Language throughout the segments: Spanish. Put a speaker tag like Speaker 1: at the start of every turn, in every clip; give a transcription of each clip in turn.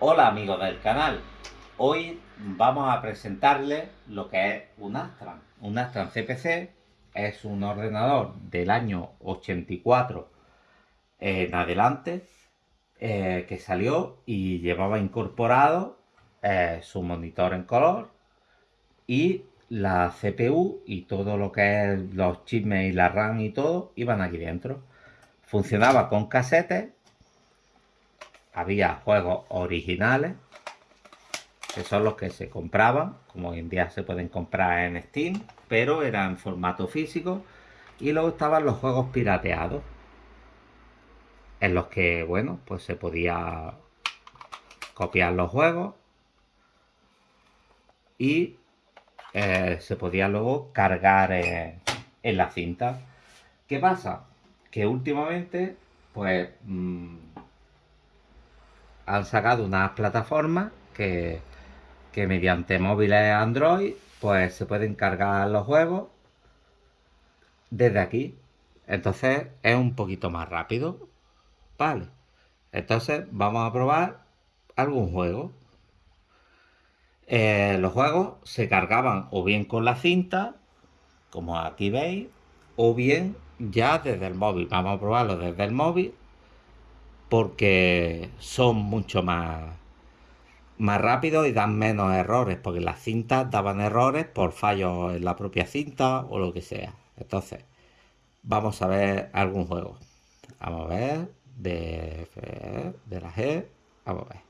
Speaker 1: Hola amigos del canal, hoy vamos a presentarles lo que es un Astran. Un Astran CPC es un ordenador del año 84 en adelante eh, que salió y llevaba incorporado eh, su monitor en color y la CPU y todo lo que es los chismes y la RAM y todo iban aquí dentro. Funcionaba con casetes había juegos originales, que son los que se compraban, como hoy en día se pueden comprar en Steam, pero eran formato físico. Y luego estaban los juegos pirateados, en los que, bueno, pues se podía copiar los juegos y eh, se podía luego cargar en la cinta. ¿Qué pasa? Que últimamente, pues... Mm, han sacado unas plataformas que, mediante móviles Android pues se pueden cargar los juegos desde aquí. Entonces es un poquito más rápido. Vale. Entonces vamos a probar algún juego. Eh, los juegos se cargaban o bien con la cinta, como aquí veis, o bien ya desde el móvil. Vamos a probarlo desde el móvil porque son mucho más, más rápidos y dan menos errores, porque las cintas daban errores por fallos en la propia cinta o lo que sea. Entonces, vamos a ver algún juego. Vamos a ver de, de la G. Vamos a ver.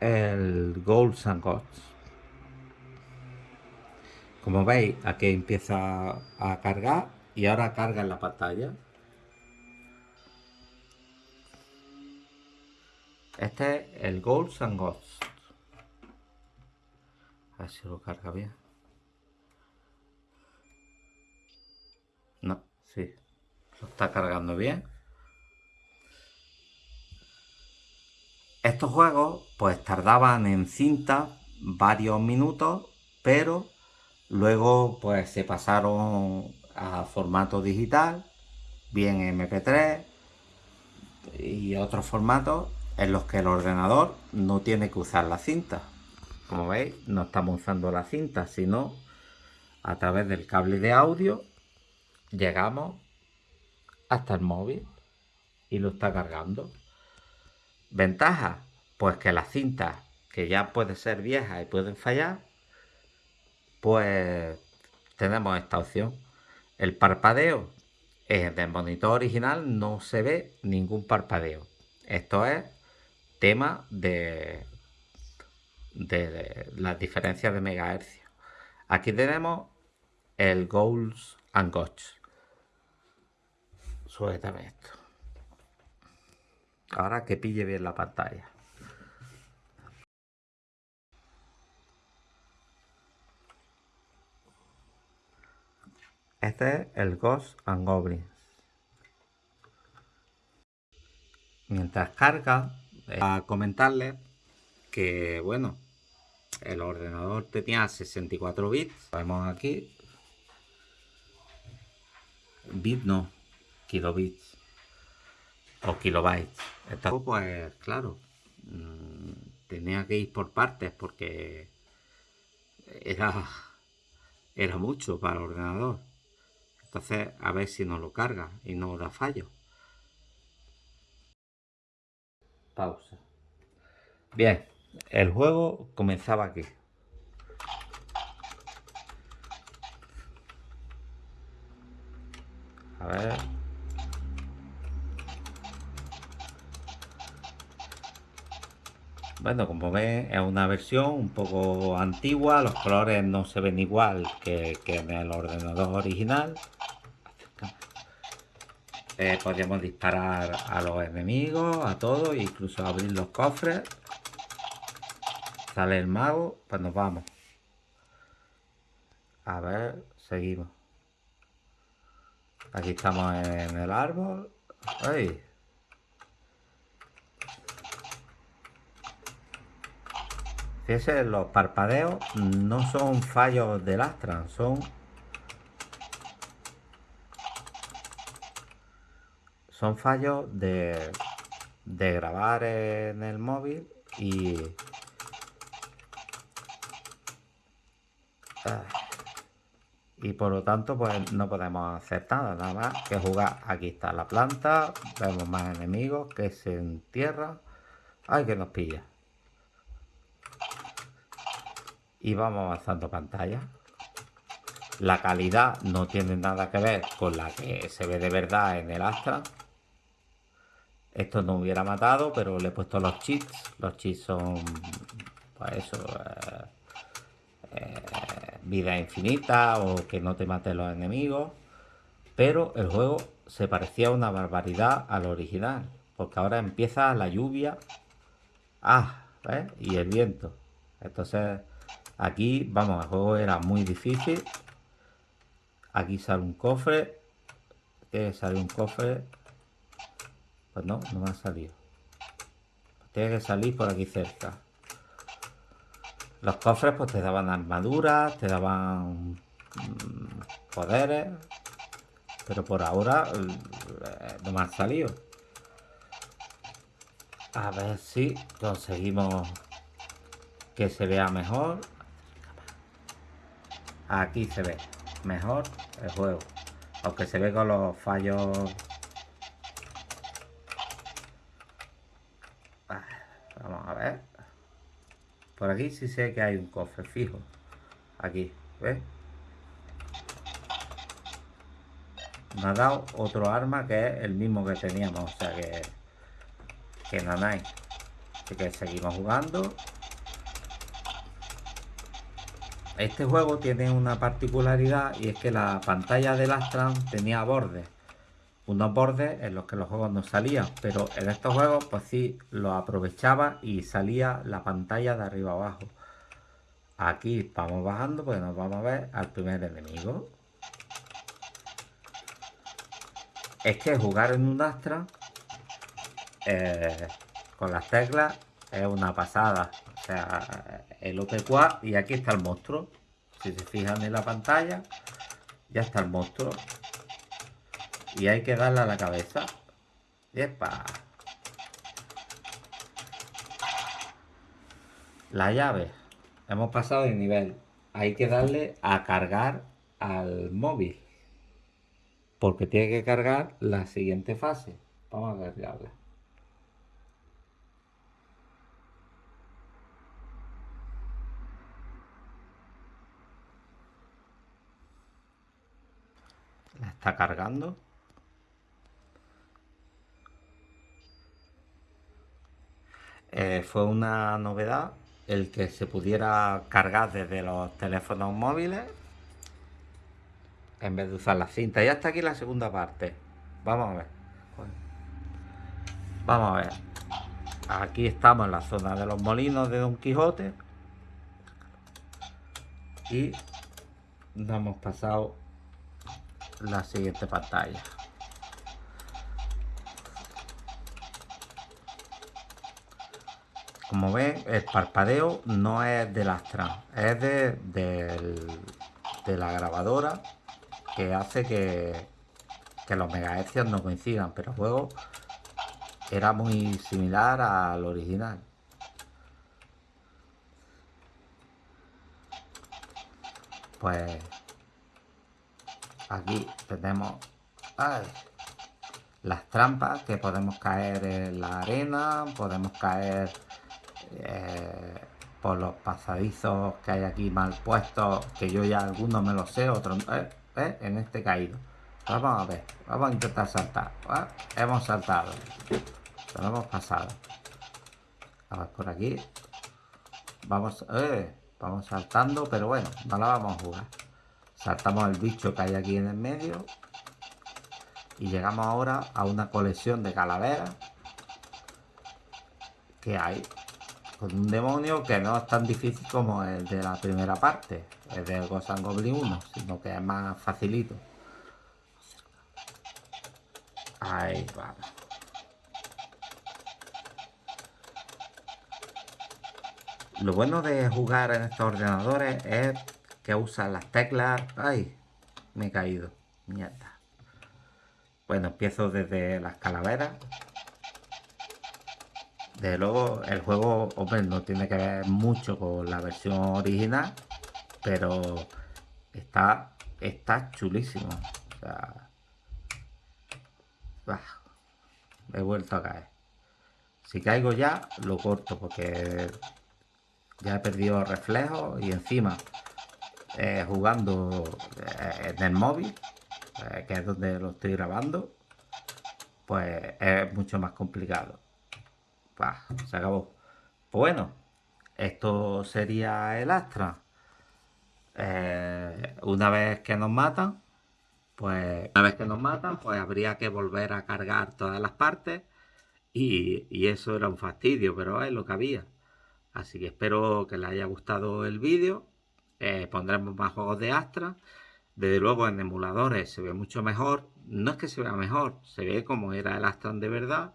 Speaker 1: El Golds and. Como veis, aquí empieza a cargar y ahora carga en la pantalla. Este es el Golds and Ghosts. A ver si lo carga bien. No, sí. Lo está cargando bien. Estos juegos pues tardaban en cinta varios minutos, pero luego pues se pasaron a formato digital, bien MP3 y otros formatos en los que el ordenador no tiene que usar la cinta. Como veis, no estamos usando la cinta, sino a través del cable de audio llegamos hasta el móvil y lo está cargando. Ventaja, pues que las cintas que ya puede ser viejas y pueden fallar, pues tenemos esta opción. El parpadeo en el monitor original no se ve ningún parpadeo. Esto es tema de, las diferencias de megahercios. Aquí tenemos el Goals and. Suéltame esto. Ahora que pille bien la pantalla. Este es el Ghost and. Mientras carga, a comentarles que, bueno, el ordenador tenía 64 bits. Vemos aquí. Bit no, kilobits o kilobytes. Esto, pues, claro, mm, tenía que ir por partes porque era, era mucho para el ordenador. Entonces, a ver si no lo carga y no da fallo. Pausa. Bien, el juego comenzaba aquí. A ver. Bueno, como ven, es una versión un poco antigua, los colores no se ven igual que en el ordenador original. Eh, podríamos disparar a los enemigos, a todos, incluso abrir los cofres. Sale el mago, pues nos vamos. A ver, seguimos. Aquí estamos en el árbol. ¡Ay! Fíjense, los parpadeos no son fallos del Astran, son son fallos de, de grabar en el móvil y... Y por lo tanto pues no podemos hacer nada, nada más que jugar. Aquí está la planta, vemos más enemigos que se entierran. ¡Ay, que nos pilla! Y vamos avanzando pantalla. La calidad no tiene nada que ver con la que se ve de verdad en el Astra. Esto no hubiera matado, pero le he puesto los cheats. Los cheats son, pues eso, eh, eh, vida infinita o que no te maten los enemigos. Pero el juego se parecía una barbaridad al original. Porque ahora empieza la lluvia. Ah, Y el viento. Entonces, aquí, vamos, el juego era muy difícil. Aquí sale un cofre. Que sale un cofre. Pues no, no me ha salido. Tiene que salir por aquí cerca. Los cofres pues te daban armaduras, te daban mm, poderes. Pero por ahora eh, no me han salido. A ver si conseguimos que se vea mejor. Aquí se ve mejor el juego. Aunque se ve con los fallos... Vamos a ver. Por aquí sí sé que hay un cofre fijo. Aquí, ¿ves? Me ha dado otro arma que es el mismo que teníamos. O sea que... Que hay. Así que seguimos jugando. Este juego tiene una particularidad y es que la pantalla del Astran tenía bordes. Unos bordes en los que los juegos no salían, pero en estos juegos pues sí lo aprovechaba y salía la pantalla de arriba abajo. Aquí vamos bajando pues nos vamos a ver al primer enemigo. Es que jugar en un Astra eh, con las teclas es una pasada. O sea, el OP4 y aquí está el monstruo. Si se fijan en la pantalla, ya está el monstruo. Y hay que darle a la cabeza. ¡Epa! La llave. Hemos pasado de nivel. Hay que darle a cargar al móvil. Porque tiene que cargar la siguiente fase. Vamos a cargarla. La está cargando. Eh, fue una novedad el que se pudiera cargar desde los teléfonos móviles en vez de usar la cinta. Y hasta aquí la segunda parte. Vamos a ver. Vamos a ver. Aquí estamos en la zona de los molinos de Don Quijote. Y nos hemos pasado la siguiente pantalla. Como ven, el parpadeo no es del Astra, es de, la grabadora que hace que, que los megahercios no coincidan, pero luego era muy similar al original. Pues aquí tenemos las trampas que podemos caer en la arena, podemos caer eh, por los pasadizos que hay aquí mal puestos, que yo ya algunos me los sé, otros eh, eh, en este caído. Vamos a ver, vamos a intentar saltar. Hemos saltado, lo hemos pasado. Por aquí. Vamos, vamos saltando, pero bueno, no la vamos a jugar. Saltamos el bicho que hay aquí en el medio. Y llegamos ahora a una colección de calaveras que hay con un demonio que no es tan difícil como el de la primera parte, el de Ghost Goblin 1, sino que es más facilito. Ahí vamos. Lo bueno de jugar en estos ordenadores es que usan las teclas... ¡Ay! Me he caído. Mierda. Bueno, empiezo desde las calaveras. Desde luego, el juego, hombre, no tiene que ver mucho con la versión original, pero está, está chulísimo. O he vuelto a caer. Si caigo ya, lo corto porque ya he perdido reflejos y encima eh, jugando eh, en el móvil, eh, que es donde lo estoy grabando, pues es mucho más complicado. Se acabó. Pues bueno, esto sería el Astra. una vez que nos matan, pues una vez que nos matan, pues habría que volver a cargar todas las partes y, eso era un fastidio, pero es lo que había. Así que espero que les haya gustado el vídeo. Eh, pondremos más juegos de Astra. Desde luego en emuladores se ve mucho mejor. No es que se vea mejor, se ve como era el Astra de verdad.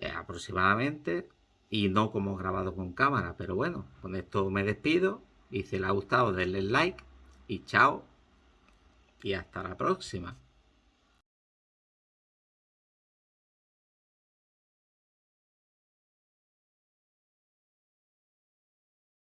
Speaker 1: Eh, aproximadamente. Y no como grabado con cámara. Pero bueno, con esto me despido. Y si les ha gustado denle like. Y chao. Y hasta la próxima.